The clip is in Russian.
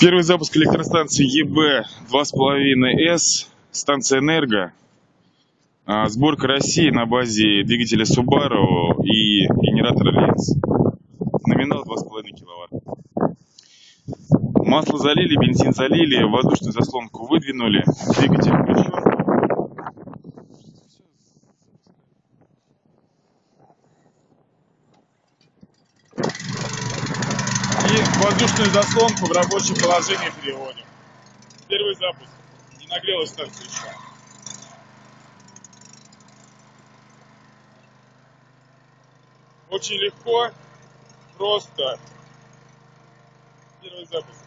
Первый запуск электростанции ЕБ 2,5С, станция Энерго. А, Сборка России на базе двигателя Subaru и генератора Ленц. Номинал 2,5 киловатт. Масло залили, бензин залили, воздушную заслонку выдвинули, двигатель включен. И воздушную заслонку в рабочее положение переводим. Первый запуск. Не нагрелась станция еще. Очень легко, просто. Первый запуск.